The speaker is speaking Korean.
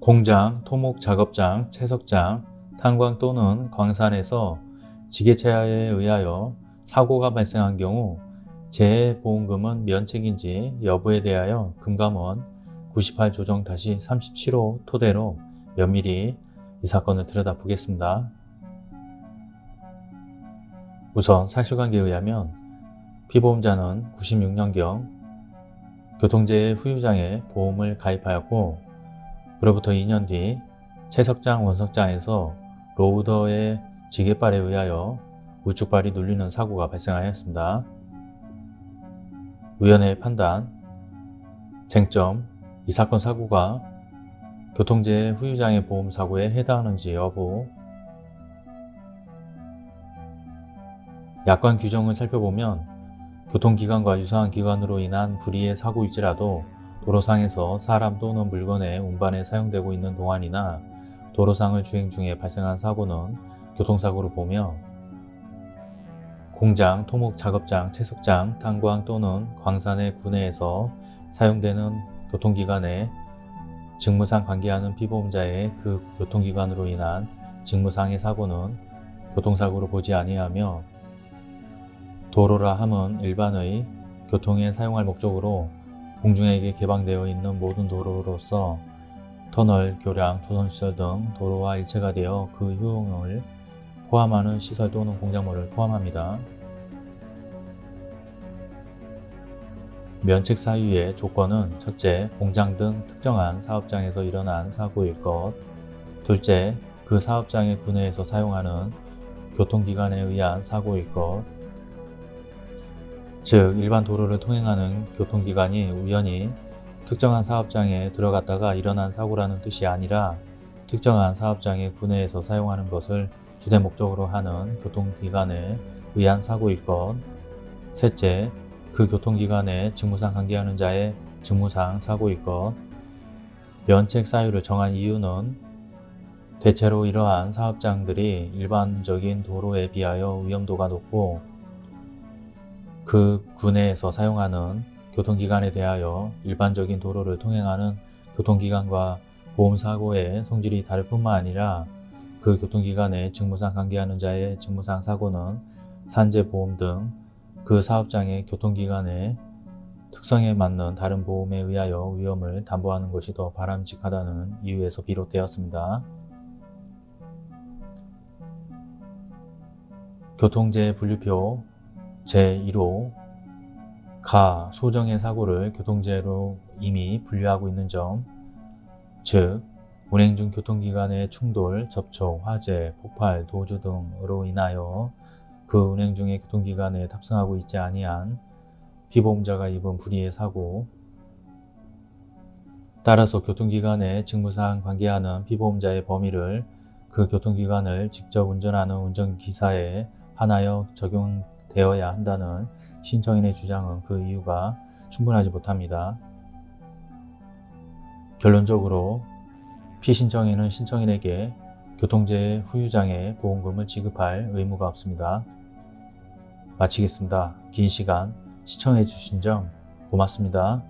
공장, 토목 작업장, 채석장, 탄광 또는 광산에서 지게차에 의하여 사고가 발생한 경우 재해보험금은 면책인지 여부에 대하여 금감원 98 조정 37호 토대로 면밀히 이 사건을 들여다보겠습니다. 우선 사실관계에 의하면 피보험자는 96년경 교통재해 후유장에 보험을 가입하였고 그로부터 2년 뒤 채석장 원석장에서 로우더의 지게발에 의하여 우측발이 눌리는 사고가 발생하였습니다. 위원회의 판단, 쟁점, 이 사건 사고가 교통재해 후유장애 보험 사고에 해당하는지 여부 약관 규정을 살펴보면 교통기관과 유사한 기관으로 인한 불의의 사고일지라도 도로상에서 사람 또는 물건의 운반에 사용되고 있는 동안이나 도로상을 주행 중에 발생한 사고는 교통사고로 보며 공장, 토목 작업장, 채석장, 탄광 또는 광산의 구내에서 사용되는 교통기관에 직무상 관계하는 피보험자의 그 교통기관으로 인한 직무상의 사고는 교통사고로 보지 아니하며 도로라 함은 일반의 교통에 사용할 목적으로 공중에게 개방되어 있는 모든 도로로서 터널, 교량, 토선시설 등 도로와 일체가 되어 그 효용을 포함하는 시설 또는 공작물을 포함합니다. 면책 사유의 조건은 첫째, 공장 등 특정한 사업장에서 일어난 사고일 것 둘째, 그 사업장의 구내에서 사용하는 교통기관에 의한 사고일 것 즉, 일반 도로를 통행하는 교통기관이 우연히 특정한 사업장에 들어갔다가 일어난 사고라는 뜻이 아니라 특정한 사업장의 구내에서 사용하는 것을 주된 목적으로 하는 교통기관에 의한 사고일 것. 셋째, 그 교통기관에 직무상 관계하는 자의 직무상 사고일 것. 면책 사유를 정한 이유는 대체로 이러한 사업장들이 일반적인 도로에 비하여 위험도가 높고 그 구내에서 사용하는 교통기관에 대하여 일반적인 도로를 통행하는 교통기관과 보험사고의 성질이 다를 뿐만 아니라 그 교통기관에 직무상 관계하는 자의 직무상 사고는 산재보험 등 그 사업장의 교통기관의 특성에 맞는 다른 보험에 의하여 위험을 담보하는 것이 더 바람직하다는 이유에서 비롯되었습니다. 교통재해 분류표 제1호 가 소정의 사고를 교통재해로 이미 분류하고 있는 점, 즉 운행 중 교통기관의 충돌, 접촉, 화재, 폭발, 도주 등으로 인하여 그 운행 중의 교통기관에 탑승하고 있지 아니한 피보험자가 입은 불의의 사고 따라서 교통기관의 직무상 관계하는 피보험자의 범위를 그 교통기관을 직접 운전하는 운전기사에 한하여 적용 되어야 한다는 신청인의 주장은 그 이유가 충분하지 못합니다. 결론적으로 피신청인은 신청인에게 교통재해 후유장애 보험금을 지급할 의무가 없습니다. 마치겠습니다. 긴 시간 시청해 주신 점 고맙습니다.